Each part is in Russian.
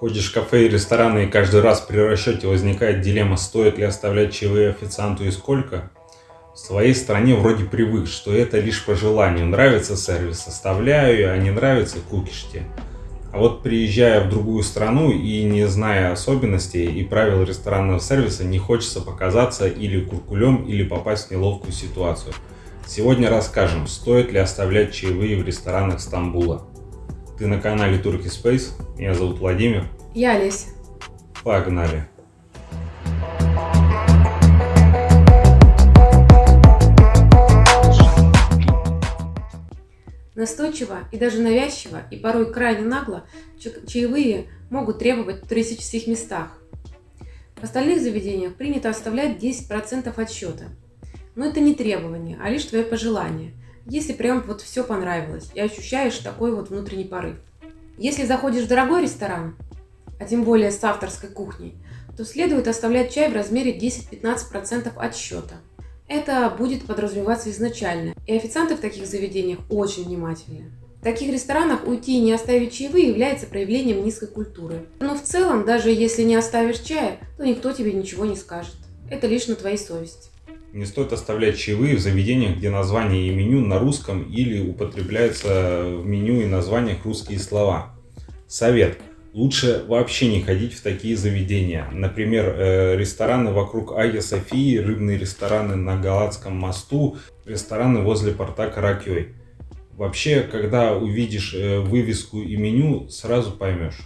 Ходишь в кафе и рестораны, и каждый раз при расчете возникает дилемма, стоит ли оставлять чаевые официанту и сколько. В своей стране вроде привык, что это лишь по желанию. Нравится сервис, оставляю, а не нравится кукишьте. А вот приезжая в другую страну и не зная особенностей и правил ресторанного сервиса, не хочется показаться или куркулем, или попасть в неловкую ситуацию. Сегодня расскажем, стоит ли оставлять чаевые в ресторанах Стамбула. Ты на канале Turkey Space. Меня зовут Владимир. Я Олеся. Погнали. Настойчиво и даже навязчиво, и порой крайне нагло, чаевые могут требовать в туристических местах. В остальных заведениях принято оставлять 10% от счета. Но это не требование, а лишь твое пожелание – если прям вот все понравилось и ощущаешь такой вот внутренний порыв. Если заходишь в дорогой ресторан, а тем более с авторской кухней, то следует оставлять чай в размере 10-15% от счета. Это будет подразумеваться изначально, и официанты в таких заведениях очень внимательны. В таких ресторанах уйти и не оставить чаевые является проявлением низкой культуры. Но в целом, даже если не оставишь чая, то никто тебе ничего не скажет. Это лишь на твоей совести. Не стоит оставлять чаевые в заведениях, где название и меню на русском или употребляются в меню и названиях русские слова. Совет. Лучше вообще не ходить в такие заведения. Например, э, рестораны вокруг Айя Софии, рыбные рестораны на Галатском мосту, рестораны возле порта Каракей. Вообще, когда увидишь э, вывеску и меню, сразу поймешь.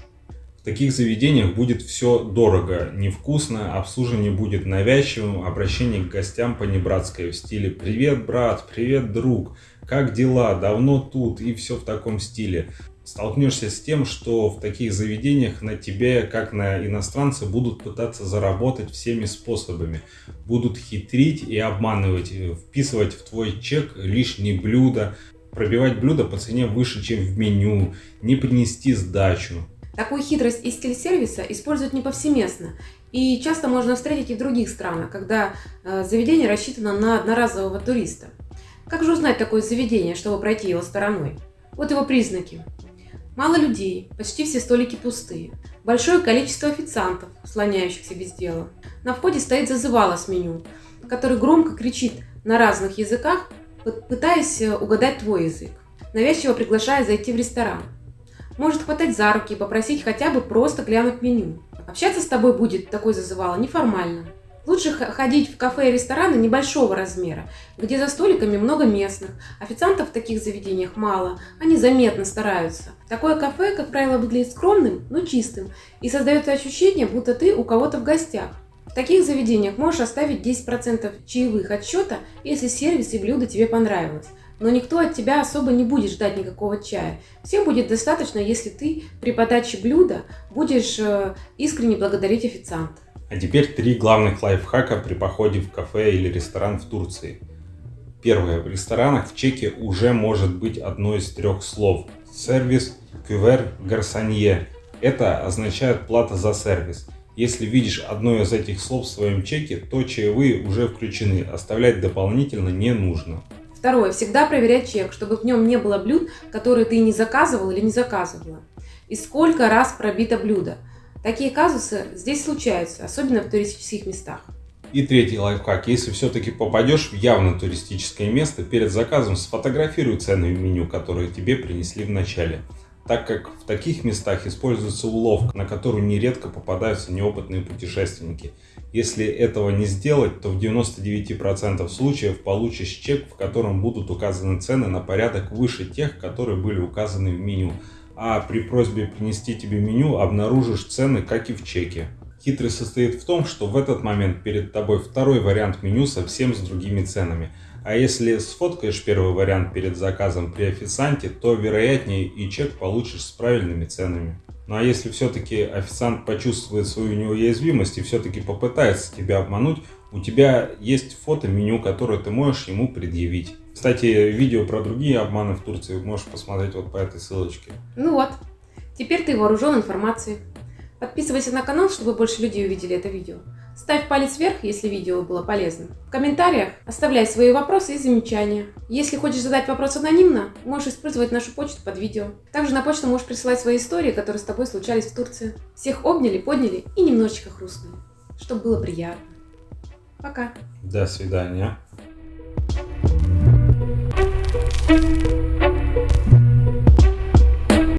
В таких заведениях будет все дорого, невкусно, обслуживание будет навязчивым, обращение к гостям по небратской в стиле «Привет, брат», «Привет, друг», «Как дела?», «Давно тут?» и все в таком стиле. Столкнешься с тем, что в таких заведениях на тебе, как на иностранца, будут пытаться заработать всеми способами. Будут хитрить и обманывать, вписывать в твой чек лишние блюда, пробивать блюда по цене выше, чем в меню, не принести сдачу. Такую хитрость и стиль сервиса используют не повсеместно, и часто можно встретить и в других странах, когда э, заведение рассчитано на одноразового туриста. Как же узнать такое заведение, чтобы пройти его стороной? Вот его признаки. Мало людей, почти все столики пустые. Большое количество официантов, слоняющихся без дела. На входе стоит зазывало с меню, который громко кричит на разных языках, пытаясь э, угадать твой язык, навязчиво приглашая зайти в ресторан. Может хватать за руки и попросить хотя бы просто глянуть меню. Общаться с тобой будет такой зазывало неформально. Лучше ходить в кафе и рестораны небольшого размера, где за столиками много местных. Официантов в таких заведениях мало, они заметно стараются. Такое кафе, как правило, выглядит скромным, но чистым, и создается ощущение, будто ты у кого-то в гостях. В таких заведениях можешь оставить 10% чаевых от счета, если сервис и блюдо тебе понравилось но никто от тебя особо не будет ждать никакого чая. Всем будет достаточно, если ты при подаче блюда будешь э, искренне благодарить официанта. А теперь три главных лайфхака при походе в кафе или ресторан в Турции. Первое. В ресторанах в чеке уже может быть одно из трех слов. Сервис, кювер, гарсонье. Это означает плата за сервис. Если видишь одно из этих слов в своем чеке, то чаевые уже включены, оставлять дополнительно не нужно. Второе. Всегда проверять чек, чтобы в нем не было блюд, которые ты не заказывал или не заказывала. И сколько раз пробито блюдо. Такие казусы здесь случаются, особенно в туристических местах. И третий лайфхак. Если все-таки попадешь в явно туристическое место, перед заказом сфотографируй цены в меню, которые тебе принесли в начале так как в таких местах используется уловка, на которую нередко попадаются неопытные путешественники. Если этого не сделать, то в 99% случаев получишь чек, в котором будут указаны цены на порядок выше тех, которые были указаны в меню. А при просьбе принести тебе меню обнаружишь цены, как и в чеке. Хитрость состоит в том, что в этот момент перед тобой второй вариант меню совсем с другими ценами. А если сфоткаешь первый вариант перед заказом при официанте, то вероятнее и чек получишь с правильными ценами. Ну а если все-таки официант почувствует свою неуязвимость и все-таки попытается тебя обмануть, у тебя есть фото меню, которое ты можешь ему предъявить. Кстати, видео про другие обманы в Турции можешь посмотреть вот по этой ссылочке. Ну вот, теперь ты вооружен информацией. Подписывайся на канал, чтобы больше людей увидели это видео. Ставь палец вверх, если видео было полезным. В комментариях оставляй свои вопросы и замечания. Если хочешь задать вопрос анонимно, можешь использовать нашу почту под видео. Также на почту можешь присылать свои истории, которые с тобой случались в Турции. Всех обняли, подняли и немножечко хрустнули, чтобы было приятно. Пока. До свидания.